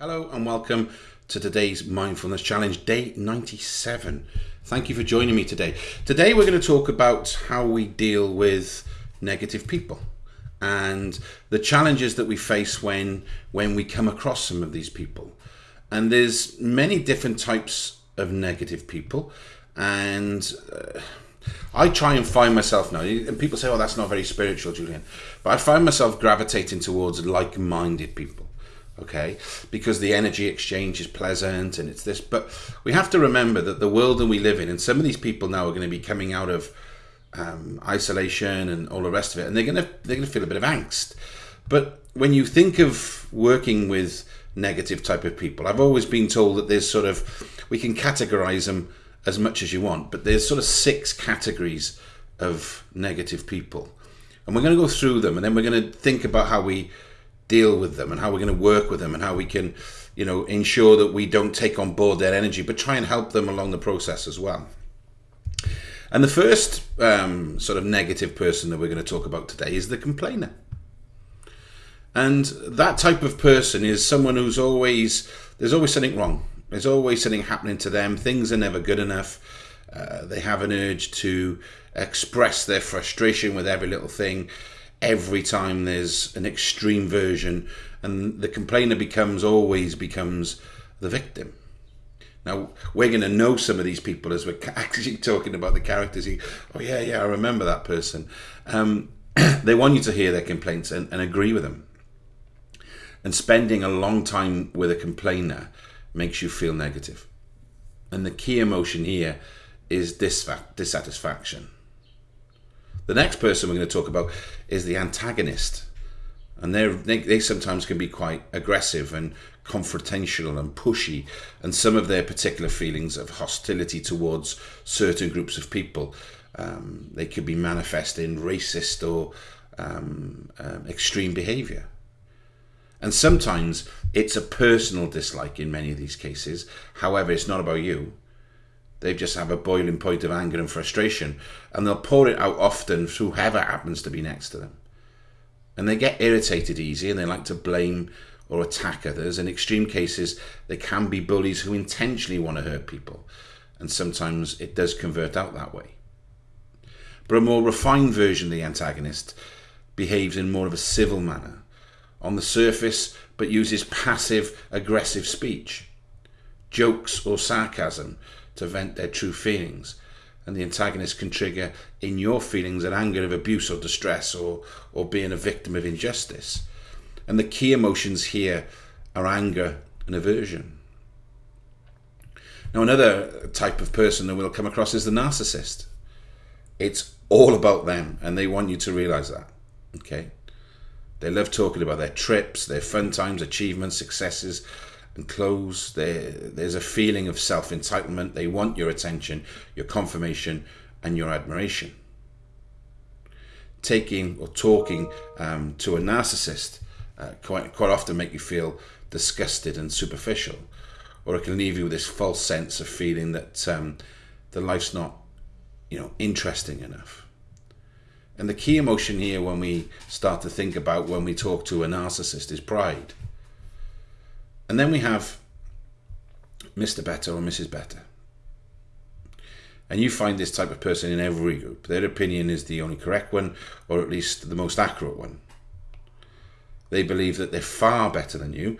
Hello and welcome to today's Mindfulness Challenge, day 97. Thank you for joining me today. Today we're going to talk about how we deal with negative people and the challenges that we face when when we come across some of these people. And there's many different types of negative people and uh, I try and find myself now, and people say, oh, that's not very spiritual, Julian. But I find myself gravitating towards like minded people okay? Because the energy exchange is pleasant and it's this. But we have to remember that the world that we live in and some of these people now are going to be coming out of um, isolation and all the rest of it and they're going to they're going to feel a bit of angst. But when you think of working with negative type of people i've always been told that there's sort of we can categorize them as much as you want but there's sort of six categories of negative people. And we're going to go through them and then we're going to think about how we deal with them and how we're going to work with them and how we can, you know, ensure that we don't take on board their energy, but try and help them along the process as well. And the first um, sort of negative person that we're going to talk about today is the complainer. And that type of person is someone who's always, there's always something wrong. There's always something happening to them. Things are never good enough. Uh, they have an urge to express their frustration with every little thing every time there's an extreme version and the complainer becomes always becomes the victim. Now we're going to know some of these people as we're actually talking about the characters. Oh yeah yeah i remember that person. Um, they want you to hear their complaints and, and agree with them. And spending a long time with a complainer makes you feel negative. And the key emotion here is dissatisfaction the next person we're going to talk about is the antagonist. And they they sometimes can be quite aggressive and confrontational and pushy. And some of their particular feelings of hostility towards certain groups of people, um, they could be manifest in racist or um, um, extreme behavior. And sometimes it's a personal dislike in many of these cases. However, it's not about you. They just have a boiling point of anger and frustration, and they'll pour it out often through whoever happens to be next to them. And they get irritated easy and they like to blame or attack others. In extreme cases, they can be bullies who intentionally want to hurt people, and sometimes it does convert out that way. But a more refined version of the antagonist behaves in more of a civil manner, on the surface, but uses passive aggressive speech, jokes or sarcasm to vent their true feelings. And the antagonist can trigger in your feelings an anger of abuse or distress or, or being a victim of injustice. And the key emotions here are anger and aversion. Now, another type of person that we'll come across is the narcissist. It's all about them, and they want you to realize that. Okay? They love talking about their trips, their fun times, achievements, successes, and close. There, there's a feeling of self entitlement. They want your attention, your confirmation, and your admiration. Taking or talking um, to a narcissist uh, quite, quite often make you feel disgusted and superficial, or it can leave you with this false sense of feeling that um, the life's not, you know, interesting enough. And the key emotion here, when we start to think about when we talk to a narcissist, is pride. And then we have Mr. Better or Mrs. Better. And you find this type of person in every group. Their opinion is the only correct one, or at least the most accurate one. They believe that they're far better than you.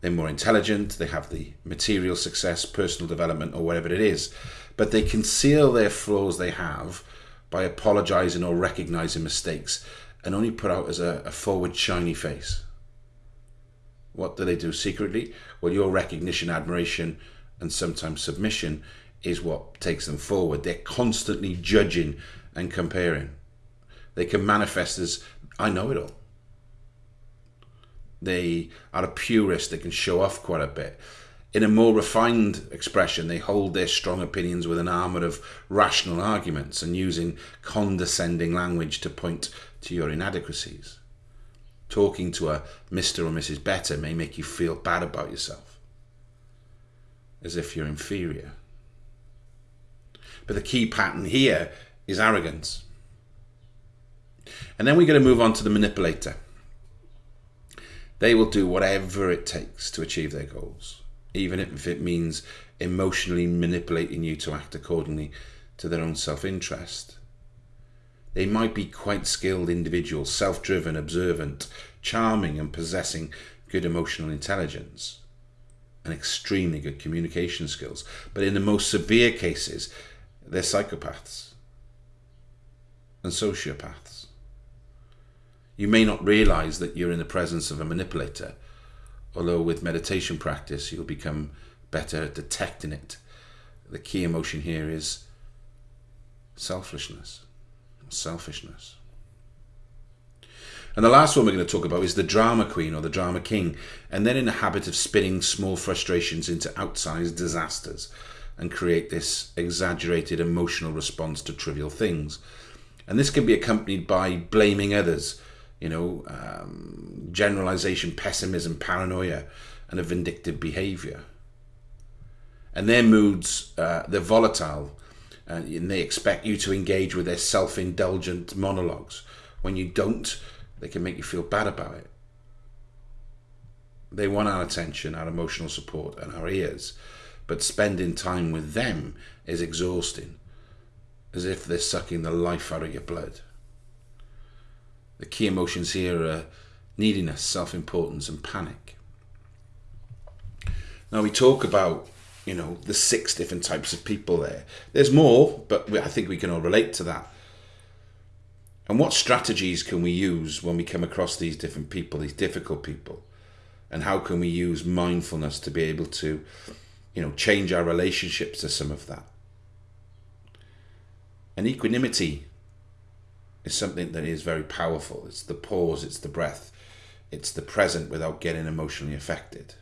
They're more intelligent, they have the material success, personal development, or whatever it is. But they conceal their flaws they have by apologizing or recognizing mistakes and only put out as a, a forward, shiny face. What do they do secretly? Well, your recognition, admiration, and sometimes submission is what takes them forward. They're constantly judging and comparing. They can manifest as, I know it all. They are a purist they can show off quite a bit. In a more refined expression, they hold their strong opinions with an armour of rational arguments and using condescending language to point to your inadequacies talking to a Mr. or Mrs. Better may make you feel bad about yourself, as if you're inferior. But the key pattern here is arrogance. And then we're going to move on to the manipulator. They will do whatever it takes to achieve their goals, even if it means emotionally manipulating you to act accordingly to their own self interest. They might be quite skilled individuals, self driven, observant, charming, and possessing good emotional intelligence and extremely good communication skills. But in the most severe cases, they're psychopaths and sociopaths. You may not realize that you're in the presence of a manipulator, although with meditation practice, you'll become better at detecting it. The key emotion here is selfishness, selfishness. And the last one we're going to talk about is the drama queen or the drama king, and they're in the habit of spinning small frustrations into outsized disasters and create this exaggerated emotional response to trivial things. And this can be accompanied by blaming others, you know, um, generalization, pessimism, paranoia, and a vindictive behavior. And their moods, uh, they're volatile, Uh, and they expect you to engage with their self indulgent monologues. When you don't, they can make you feel bad about it. They want our attention, our emotional support, and our ears, but spending time with them is exhausting, as if they're sucking the life out of your blood. The key emotions here are neediness, self importance, and panic. Now, we talk about you know the six different types of people there. There's more, but I think we can all relate to that. And what strategies can we use when we come across these different people, these difficult people? And how can we use mindfulness to be able to, you know, change our relationships to some of that? And equanimity is something that is very powerful. It's the pause, it's the breath, it's the present without getting emotionally affected.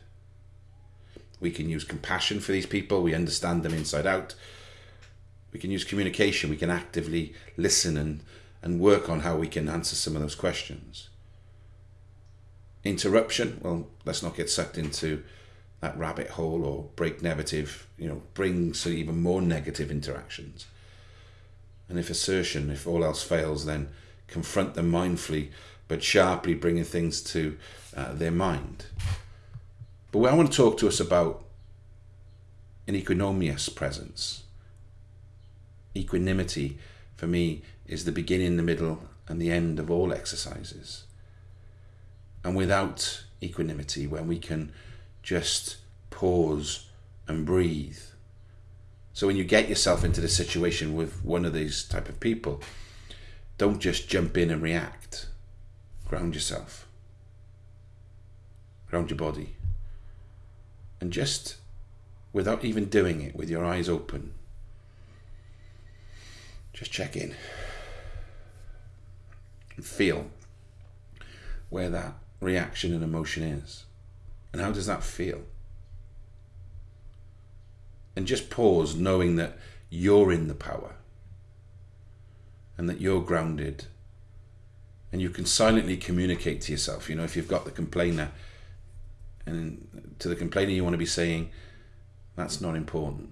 We can use compassion for these people, we understand them inside out. We can use communication, we can actively listen and and work on how we can answer some of those questions. Interruption, well, let's not get sucked into that rabbit hole or break negative, you know, bring even more negative interactions. And if assertion, if all else fails, then confront them mindfully but sharply, bringing things to uh, their mind. But I want to talk to us about an equanimous presence. Equanimity, for me, is the beginning, the middle, and the end of all exercises. And without equanimity, when we can just pause and breathe. So when you get yourself into the situation with one of these type of people, don't just jump in and react. Ground yourself. Ground your body. And just without even doing it with your eyes open, just check in and feel where that reaction and emotion is. And how does that feel? And just pause knowing that you're in the power and that you're grounded and you can silently communicate to yourself. You know, if you've got the complainer and to the complainer, you want to be saying, that's not important.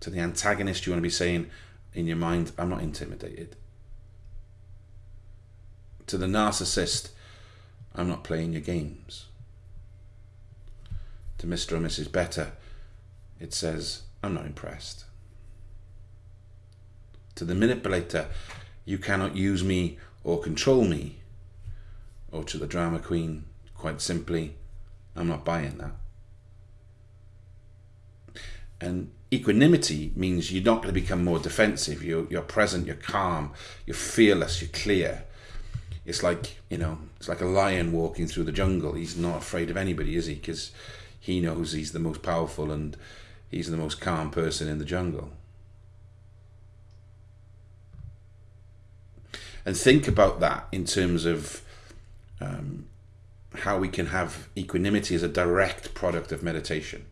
To the antagonist, you want to be saying, in your mind, I'm not intimidated. To the narcissist, I'm not playing your games. To Mr. or Mrs. Better, it says, I'm not impressed. To the manipulator, you cannot use me or control me. Or to the drama queen, quite simply, I'm not buying that. And equanimity means you're not going to become more defensive. You're, you're present, you're calm, you're fearless, you're clear. It's like, you know, it's like a lion walking through the jungle. He's not afraid of anybody, is he? Because he knows he's the most powerful and he's the most calm person in the jungle. And think about that in terms of um, how we can have equanimity as a direct product of meditation.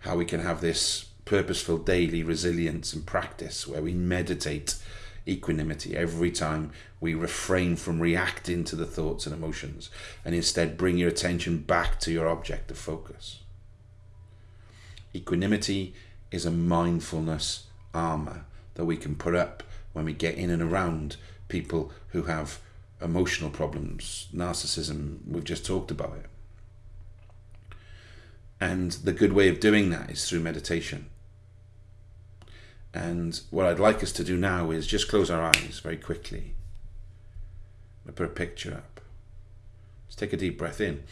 How we can have this purposeful daily resilience and practice where we meditate equanimity every time we refrain from reacting to the thoughts and emotions and instead bring your attention back to your object of focus. Equanimity is a mindfulness armor that we can put up when we get in and around people who have emotional problems, narcissism. We've just talked about it. And the good way of doing that is through meditation. And what I'd like us to do now is just close our eyes very quickly. I put a picture up. Just take a deep breath in.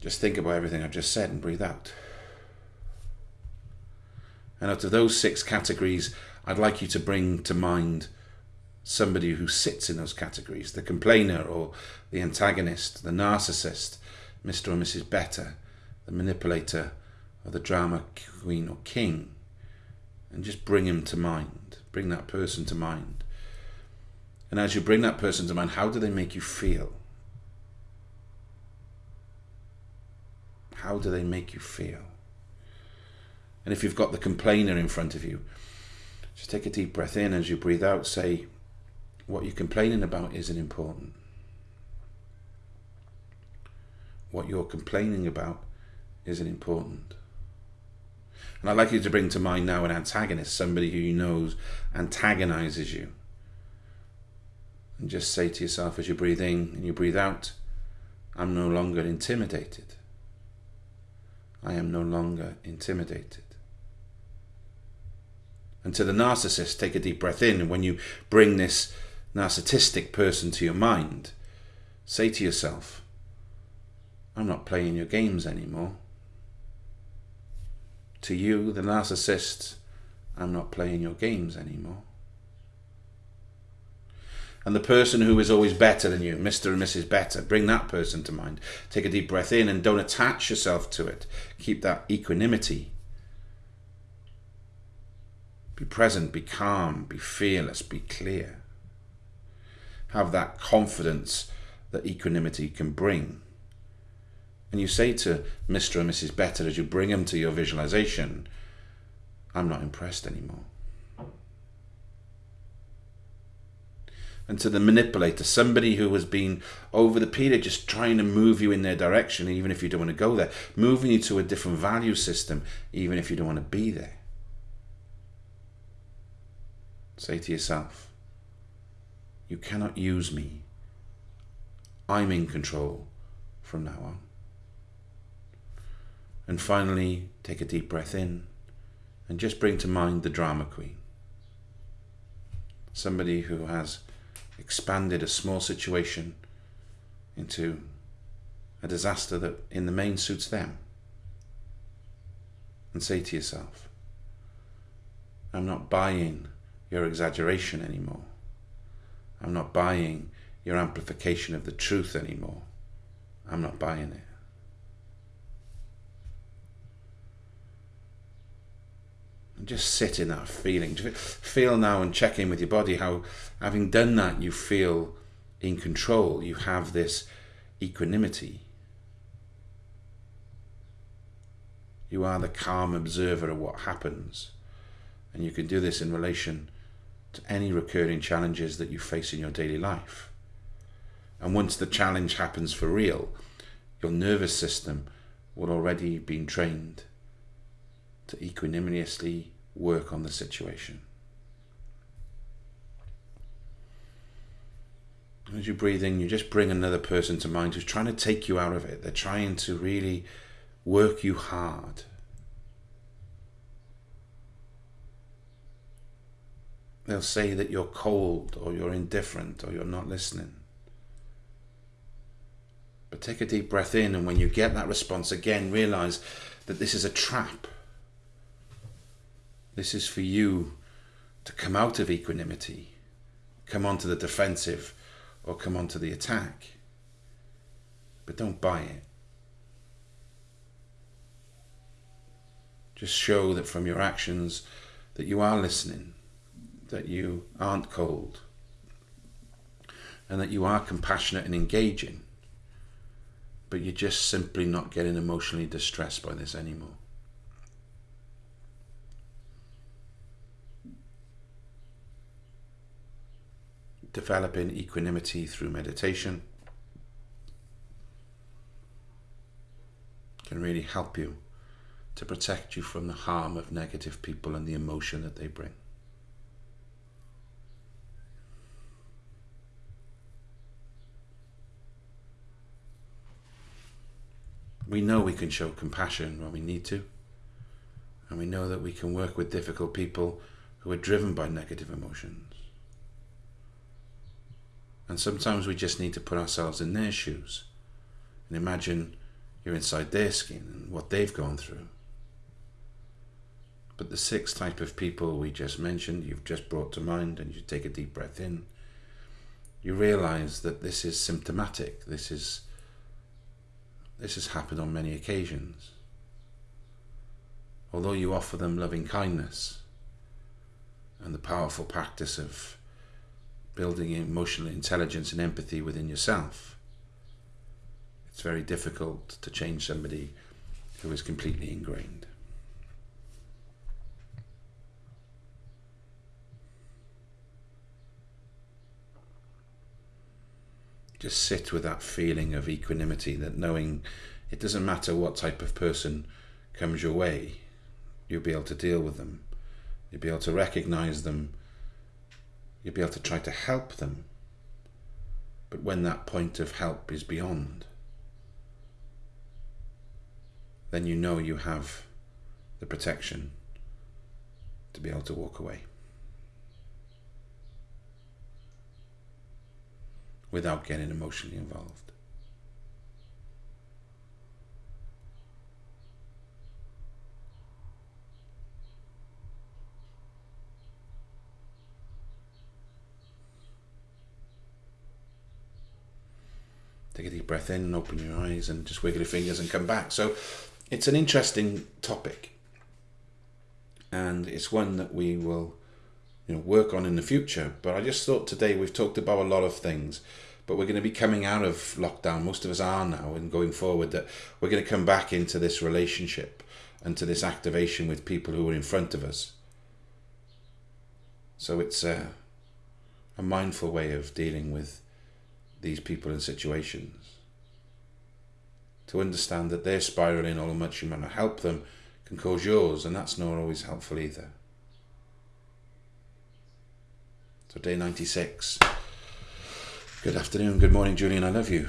Just think about everything I've just said and breathe out. And out of those six categories, I'd like you to bring to mind somebody who sits in those categories the complainer or the antagonist, the narcissist, Mr. or Mrs. Better, the manipulator, or the drama queen or king. And just bring him to mind. Bring that person to mind. And as you bring that person to mind, how do they make you feel? How do they make you feel? And if you've got the complainer in front of you, just take a deep breath in as you breathe out. Say, what you're complaining about isn't important. What you're complaining about isn't important. And I'd like you to bring to mind now an antagonist, somebody who you know antagonizes you. And just say to yourself as you breathe in and you breathe out, I'm no longer intimidated. I am no longer intimidated. And to the narcissist, take a deep breath in. And when you bring this narcissistic person to your mind, say to yourself, I'm not playing your games anymore. To you, the narcissist, I'm not playing your games anymore. And the person who is always better than you, Mr. and Mrs. Better, bring that person to mind. Take a deep breath in and don't attach yourself to it. Keep that equanimity be present, be calm, be fearless, be clear. Have that confidence that equanimity can bring. And you say to Mr. and Mrs. Better as you bring them to your visualization, I'm not impressed anymore. and to the manipulator, somebody who has been over the period just trying to move you in their direction, even if you don't want to go there, moving you to a different value system, even if you don't want to be there. Say to yourself, you cannot use me. I'm in control from now on. And finally, take a deep breath in and just bring to mind the drama queen. Somebody who has expanded a small situation into a disaster that in the main suits them. And say to yourself, I'm not buying your exaggeration anymore. I'm not buying your amplification of the truth anymore. I'm not buying it. And just sit in that feeling. Feel now and check in with your body how, having done that, you feel in control. You have this equanimity. You are the calm observer of what happens. And you can do this in relation to any recurring challenges that you face in your daily life. And once the challenge happens for real, your nervous system will already been trained to equanimously work on the situation. As you breathe in, you just bring another person to mind who's trying to take you out of it. They're trying to really work you hard. They'll say that you're cold or you're indifferent or you're not listening. But take a deep breath in, and when you get that response again, realize that this is a trap. This is for you to come out of equanimity, come onto the defensive, or come onto the attack. But don't buy it. Just show that from your actions that you are listening, that you aren't cold, and that you are compassionate and engaging, but you're just simply not getting emotionally distressed by this anymore. Developing equanimity through meditation can really help you to protect you from the harm of negative people and the emotion that they bring. We know we can show compassion when we need to. And we know that we can work with difficult people who are driven by negative emotions. And sometimes we just need to put ourselves in their shoes and imagine you're inside their skin and what they've gone through. But the sixth type of people we just mentioned, you've just brought to mind, and you take a deep breath in, you realize that this is symptomatic. This is this has happened on many occasions. Although you offer them loving kindness and the powerful practice of building emotional intelligence and empathy within yourself, it's very difficult to change somebody who is completely ingrained. Just sit with that feeling of equanimity, that knowing it doesn't matter what type of person comes your way, you'll be able to deal with them. You'll be able to recognize them. You'll be able to try to help them. But when that point of help is beyond, then you know you have the protection to be able to walk away. Without getting emotionally involved. Take a deep breath in and open your eyes and just wiggle your fingers and come back. So it's an interesting topic. And it's one that we will you know, work on in the future. But I just thought today we've talked about a lot of things, but we're going to be coming out of lockdown. Most of us are now, and going forward, that we're going to come back into this relationship and to this activation with people who are in front of us. So it's a, a mindful way of dealing with these people and situations. To understand that they're spiraling all the much you want to help them can cause yours, and that's not always helpful either. So day 96. Good afternoon, good morning, Julian. I love you.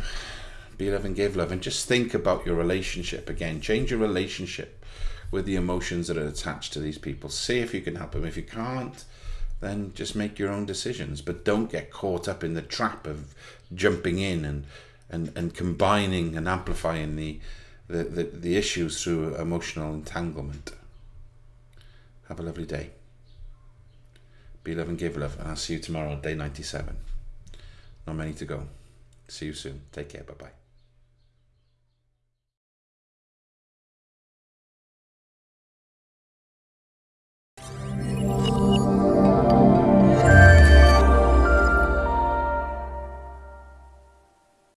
Be love and give love. And just think about your relationship again. Change your relationship with the emotions that are attached to these people. See if you can help them. If you can't, then just make your own decisions. But don't get caught up in the trap of jumping in and and, and combining and amplifying the, the, the, the issues through emotional entanglement. Have a lovely day. Be love and give love. And I'll see you tomorrow, day 97. Not many to go. See you soon. Take care. Bye bye.